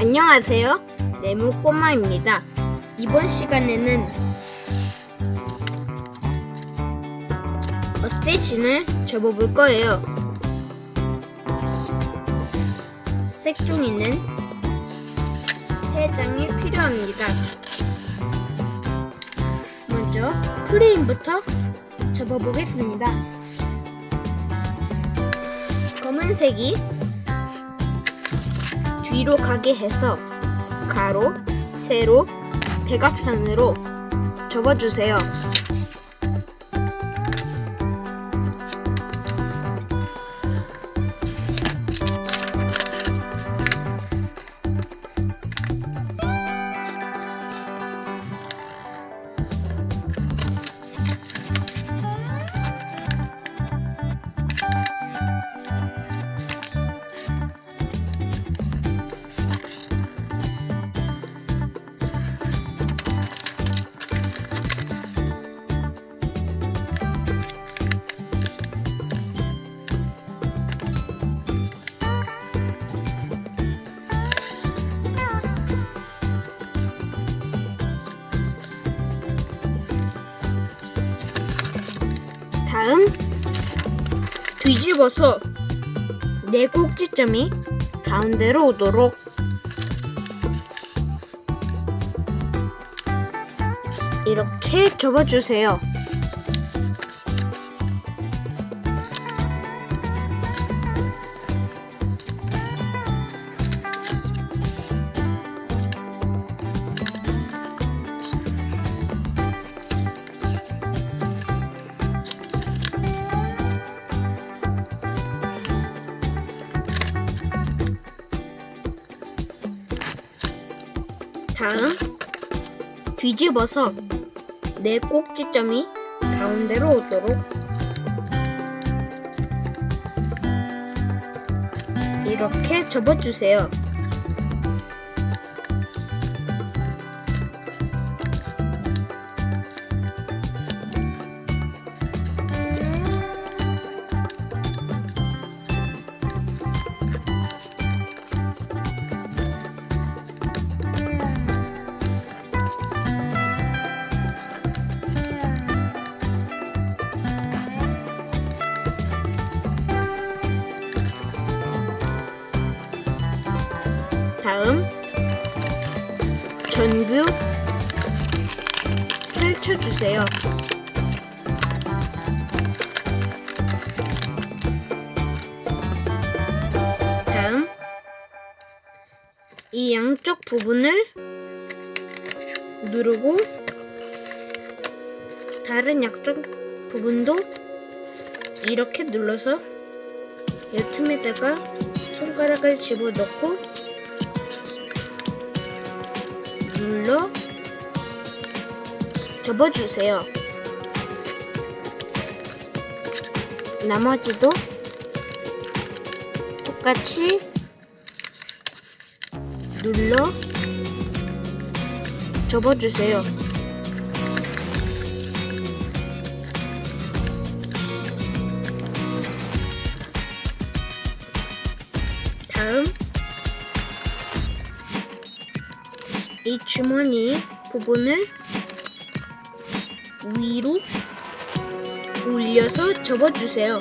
안녕하세요. 네모 꼬마입니다. 이번 시간에는 어쌔신을 접어볼 거예요. 색종이는 세 장이 필요합니다. 먼저 프레임부터 접어보겠습니다. 검은색이 뒤로 가게 해서 가로, 세로, 대각선으로 접어주세요. 다음 뒤집어서 네 꼭지점이 가운데로 오도록 이렇게 접어주세요. 뒤집어서 네 꼭지점이 가운데로 오도록 이렇게 접어주세요. 전부 펼쳐주세요. 다음 이 양쪽 부분을 누르고 다른 양쪽 부분도 이렇게 눌러서 이 틈에다가 손가락을 집어넣고 눌러 접어주세요. 나머지도 똑같이 눌러 접어주세요. 이 주머니 부분을 위로 올려서 접어주세요.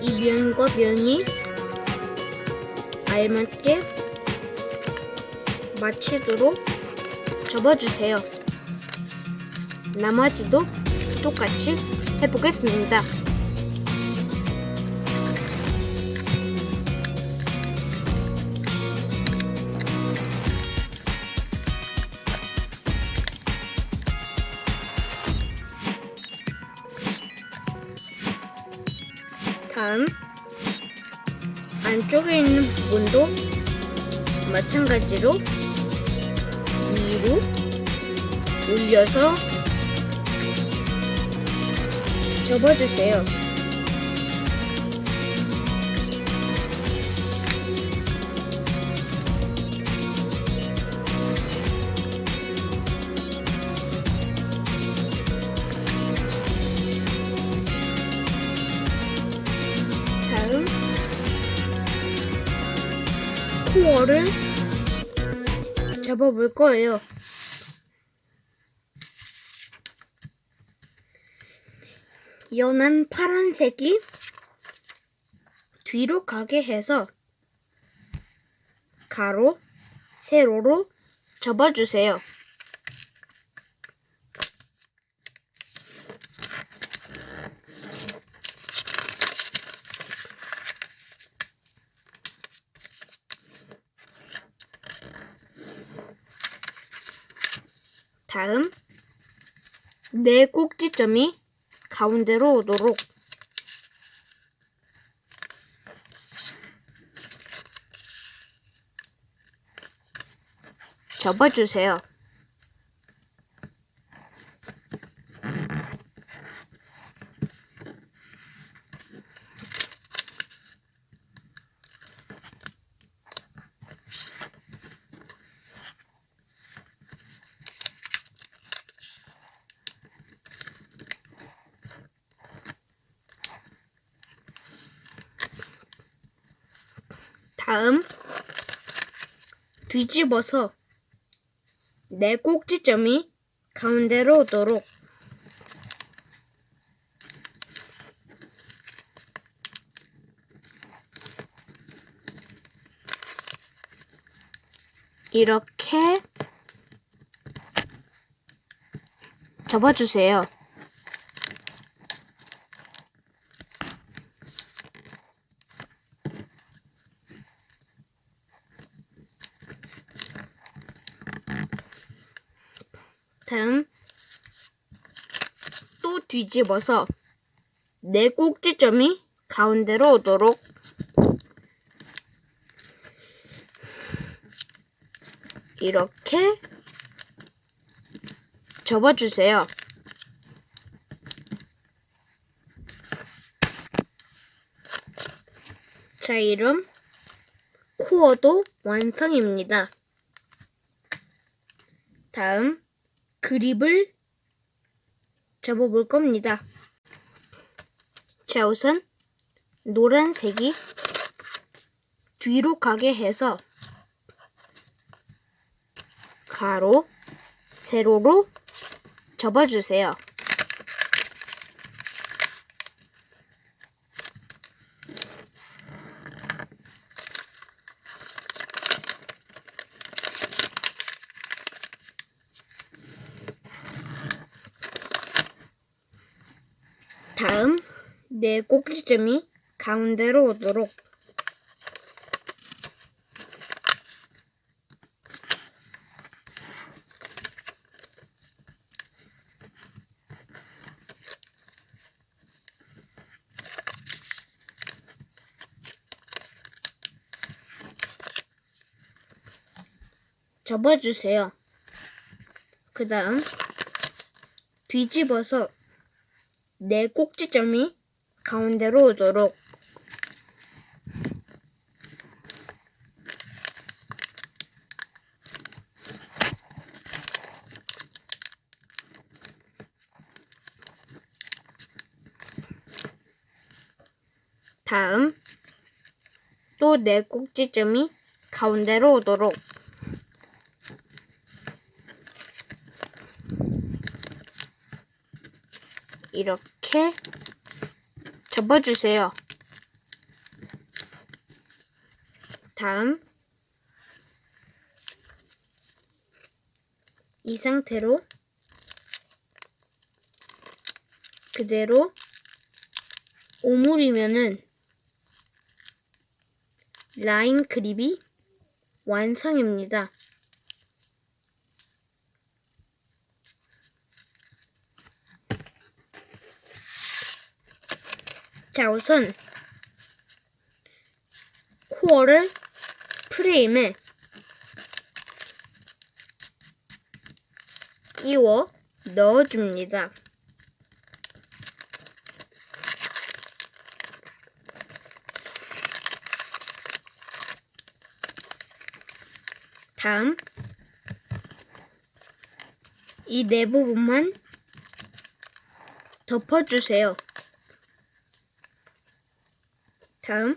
이 면과 면이 알맞게 맞추도록 접어주세요. 나머지도 똑같이 해보겠습니다. 다음 안쪽에 있는 부분도 마찬가지로 위로 올려서 접어주세요. 코어를 잡아볼 거예요. 연한 파란색이 뒤로 가게 해서 가로, 세로로 접어주세요. 다음 네 꼭지점이 가운데로 오도록 접어주세요. 다음 뒤집어서 네 꼭지점이 가운데로 오도록 이렇게 접어주세요. 다음 또 뒤집어서 네 꼭지점이 가운데로 오도록 이렇게 접어주세요. 자, 이름 코어도 완성입니다. 다음 그립을 접어볼 겁니다. 자, 우선 노란색이 뒤로 가게 해서 가로, 세로로 접어주세요. 다음 네 꼭지점이 가운데로 오도록 접어주세요. 그 다음 뒤집어서 네 꼭지점이 가운데로 오도록. 다음 또 네 꼭지점이 가운데로 오도록. 이렇게 접어주세요. 다음 이 상태로 그대로 오므리면은 라인 그립이 완성입니다. 자, 우선 코어를 프레임에 끼워 넣어줍니다. 다음 이네 부분만 덮어주세요. 다음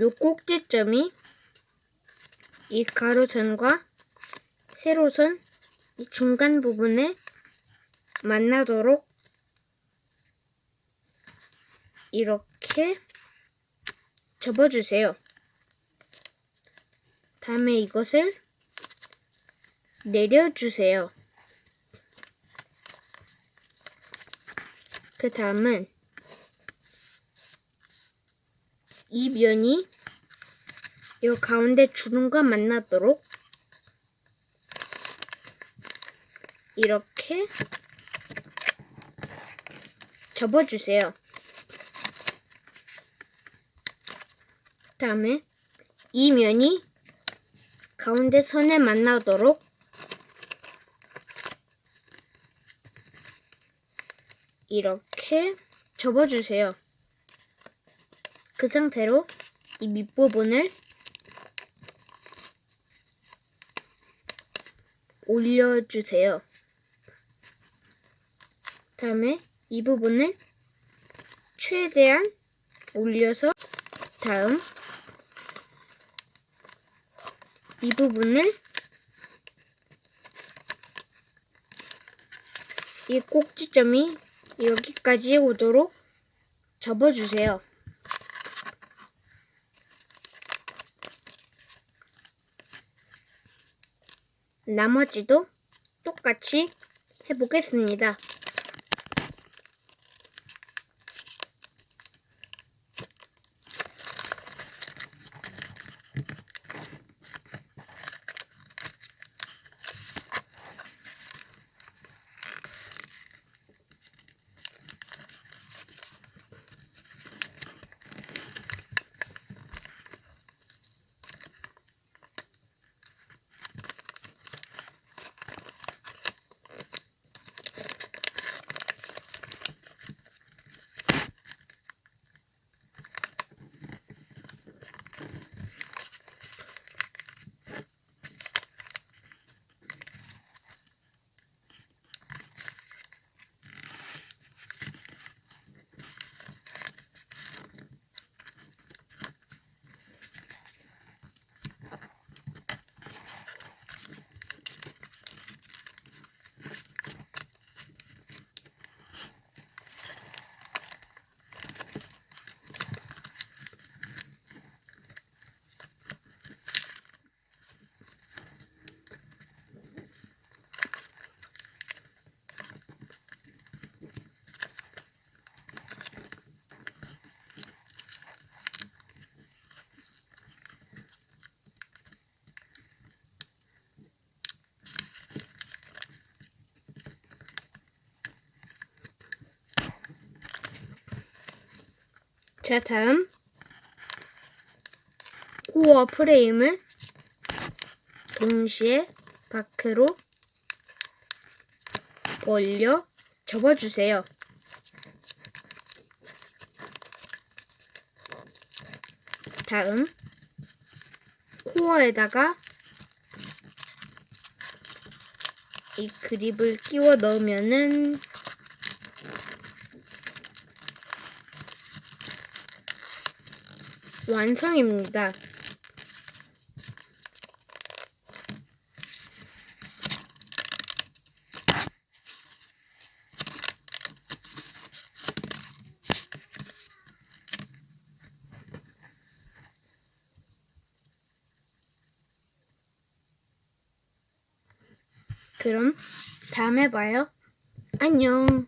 요 꼭지점이 이 가로선과 세로선 이 중간 부분에 만나도록 이렇게 접어주세요. 다음에 이것을 내려주세요. 그 다음은 이 면이 이 가운데 주름과 만나도록 이렇게 접어주세요. 다음에 이 면이 가운데 선에 만나도록 이렇게 접어주세요. 그 상태로 이 밑부분을 올려주세요. 다음에 이 부분을 최대한 올려서 다음 이 부분을 이 꼭지점이 여기까지 오도록 접어주세요. 나머지도 똑같이 해보겠습니다. 자, 다음 코어 프레임을 동시에 밖으로 올려 접어주세요. 다음 코어에다가 이 그립을 끼워 넣으면은 완성입니다. 그럼 다음에 봐요. 안녕.